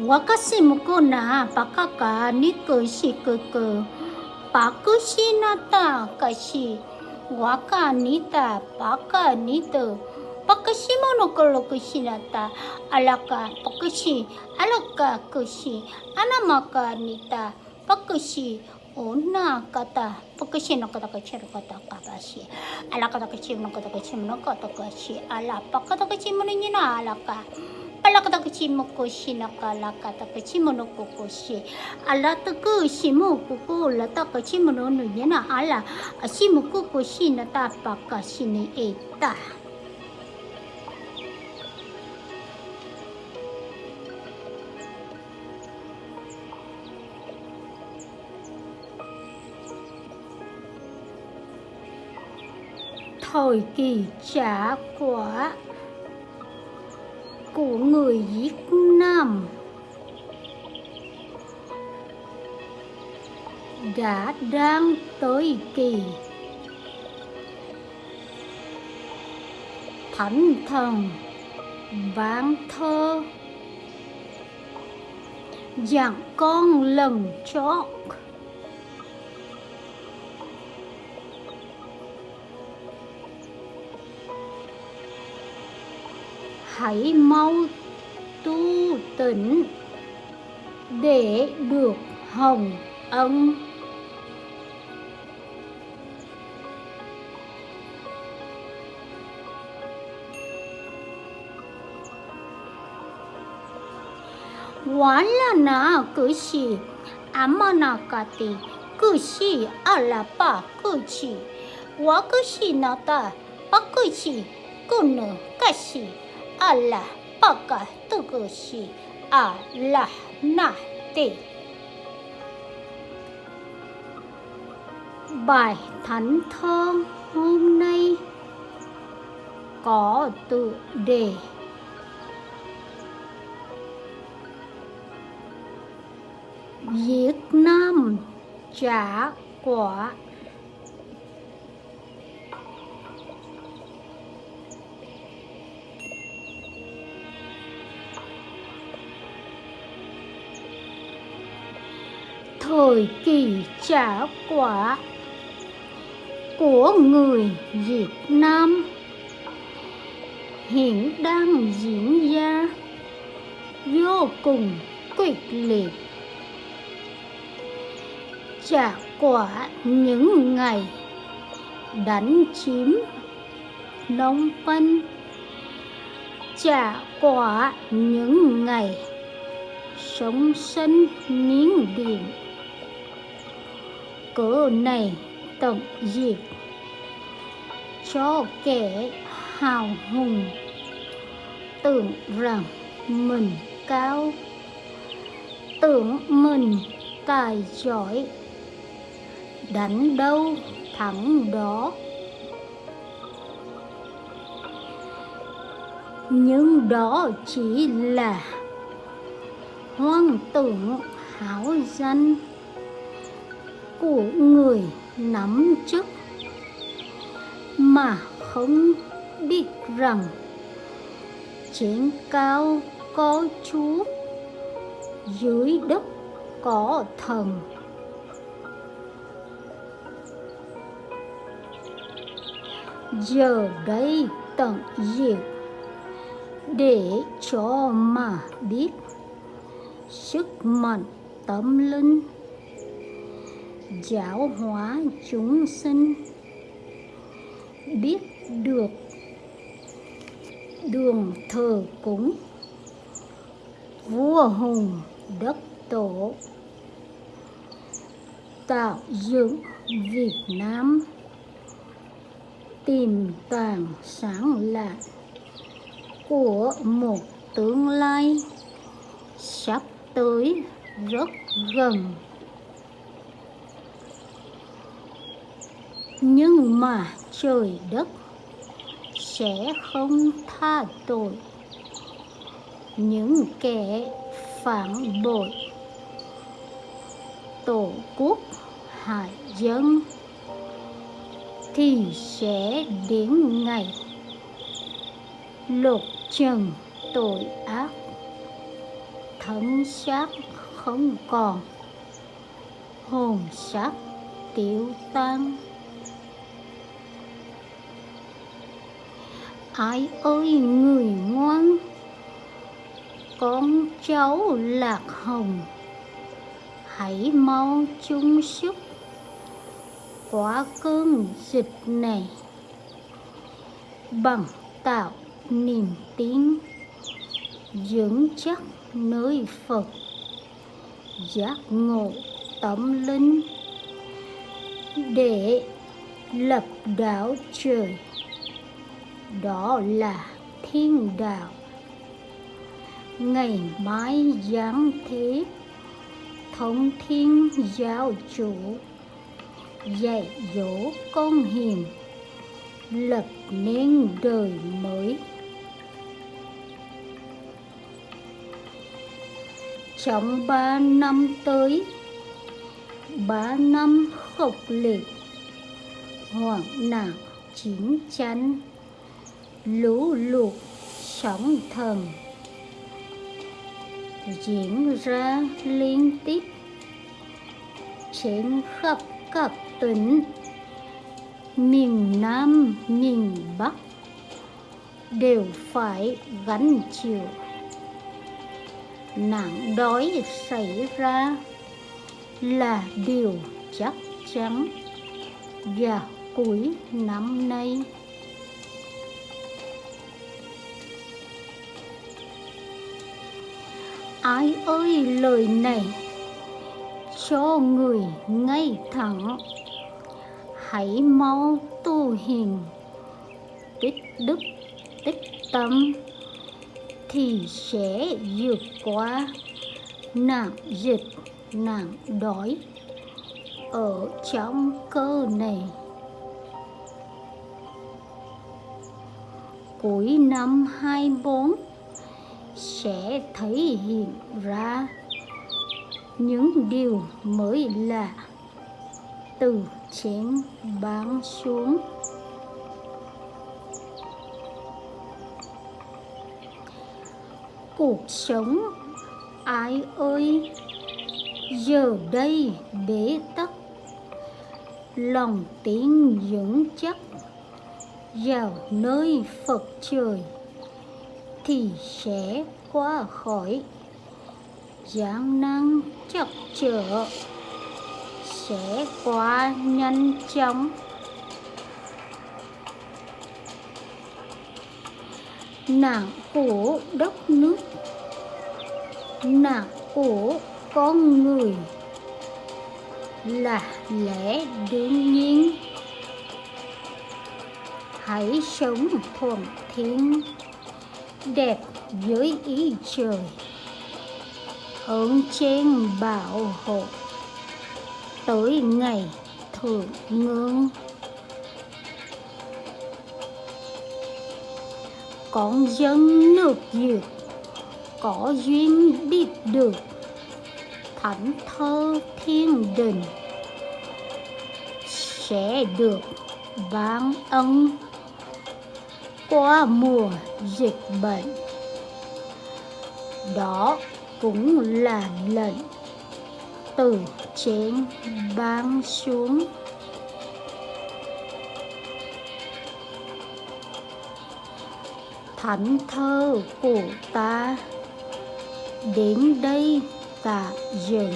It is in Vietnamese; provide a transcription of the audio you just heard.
wakasi muko na pakaka niku shikuku pakushi nata kashi. Waka paka nito pakashimono alaka pakushi. Alaka kushi. Anamaka nita pakushi. Ona kata pakushi no kata kachiru kata kabashi alaka kachiru no kata kachiru no kata kashi ala pakata kachiru no nina alaka alaka kachi mo ko naka na ka laka ta kachi mo no ko ala ta ku shi mo ko ko la ta kachi mo no no yana ala a shi mo ko na ta pa shi ni e thời kỳ trả quả của người Việt Nam. Đã đang tới kỳ. Thánh thần vạn thơ. Dặn con lần chót. Hãy mau tu tỉnh để được hồng ân. Walana kushi amanakati ta, alapa cử sĩ nata pakushi kunu kashi Allah pakai tugushi Allah Nahti Bài thánh thơ hôm nay có tự đề. Việt Nam trả quả thời kỳ trả quả của người Việt Nam. Hiện đang diễn ra vô cùng quyết liệt. Trả quả những ngày đánh chiếm Phnom phân, trả quả những ngày sống sanh miếng điện cỡ này, tận diệt. Cho kẻ hào hùng tưởng rằng mình cao, tưởng mình tài giỏi, đánh đâu thắng đó. Nhưng đó chỉ là hoang tưởng hảo danh của người nắm chức mà không biết rằng trên cao có chúa, dưới đất có thần. Giờ đây tận diệt để cho mà biết sức mạnh tâm linh giáo hóa chúng sinh. Biết được đường thờ cúng, vua hùng đất tổ, tạo dựng Việt Nam tìm tàng sáng lạ của một tương lai sắp tới rất gần. Nhưng mà trời đất sẽ không tha tội. Những kẻ phản bội tổ quốc hại dân thì sẽ đến ngày lột trần tội ác. Thân xác không còn, hồn xác tiêu tan. Ai ơi, người ngoan. Con cháu lạc hồng, hãy mau chung sức Quá cơn dịch này. Bằng tạo niềm tin dưỡng chắc nơi Phật, giác ngộ tâm linh, để lập đảo trời đó là thiên đạo. Ngày mai giáng thế thống thiên giáo chủ, dạy dỗ con hiền, lập nên đời mới. Trong ba năm tới, ba năm khốc liệt, hoạn nạn chiến tranh lũ lụt sóng thần. Diễn ra liên tiếp trên khắp các tỉnh. Miền Nam, miền Bắc đều phải gánh chịu nạn đói xảy ra là điều chắc chắn. Và cuối năm nay ai ơi, lời này cho người ngay thẳng. Hãy mau tu hiền, tích đức, tích tâm, thì sẽ vượt qua nạn dịch, nạn đói ở trong cơ này. Cuối năm 24 sẽ thấy hiện ra những điều mới lạ từ trên bán xuống. Cuộc sống, ai ơi, giờ đây bế tắc, lòng tin vững chắc, vào nơi phật trời thì sẽ qua khỏi gian nan chắc trở sẽ qua nhanh chóng. Nạn của đất nước nạn của con người là lẽ đương nhiên. Hãy sống thuận thiên đẹp dưới ý trời. Hướng trên bảo hộ tới ngày thượng ngưỡng, con dân nước việt có duyên biết được thánh thơ thiên đình sẽ được ban ân qua mùa dịch bệnh. Đó cũng là lệnh từ trên ban xuống. Thánh thơ của ta đến đây tạm dừng.